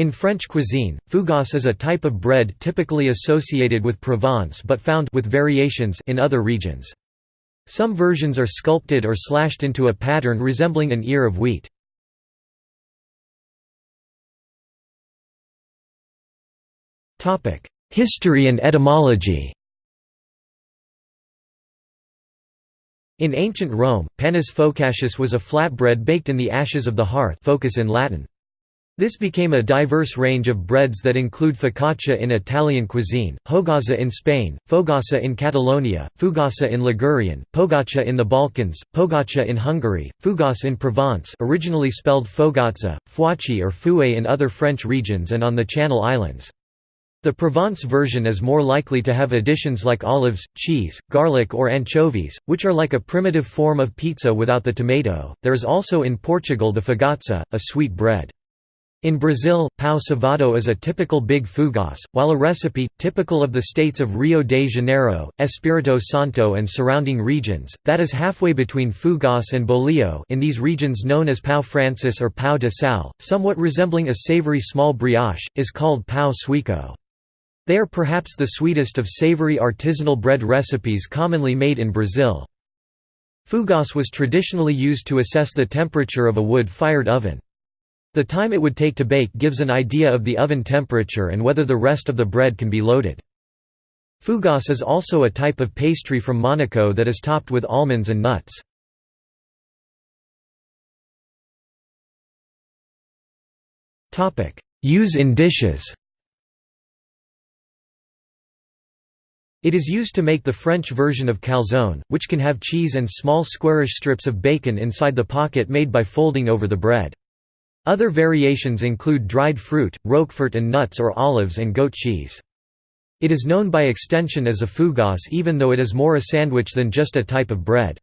In French cuisine, fougasse is a type of bread typically associated with Provence but found with variations in other regions. Some versions are sculpted or slashed into a pattern resembling an ear of wheat. History and etymology In ancient Rome, panis focaccius was a flatbread baked in the ashes of the hearth focus in Latin. This became a diverse range of breads that include focaccia in Italian cuisine, hogaza in Spain, fogassa in Catalonia, fugassa in Ligurian, pogača in the Balkans, pogácsa in Hungary, fugasse in Provence originally spelled fogazza, fouace or fouée in other French regions and on the Channel Islands. The Provence version is more likely to have additions like olives, cheese, garlic, or anchovies, which are like a primitive form of pizza without the tomato. There is also in Portugal the fogaça, a sweet bread. In Brazil, pão cevado is a typical big fougasse, while a recipe, typical of the states of Rio de Janeiro, Espírito Santo and surrounding regions, that is halfway between fougasse and bolillo in these regions known as pão francês or pão de sal, somewhat resembling a savory small brioche, is called pão sueco. They are perhaps the sweetest of savory artisanal bread recipes commonly made in Brazil. Fougasse was traditionally used to assess the temperature of a wood-fired oven. The time it would take to bake gives an idea of the oven temperature and whether the rest of the bread can be loaded. Fougasse is also a type of pastry from Monaco that is topped with almonds and nuts. Use in dishes It is used to make the French version of calzone, which can have cheese and small squarish strips of bacon inside the pocket made by folding over the bread. Other variations include dried fruit, roquefort and nuts or olives and goat cheese. It is known by extension as a fougasse even though it is more a sandwich than just a type of bread.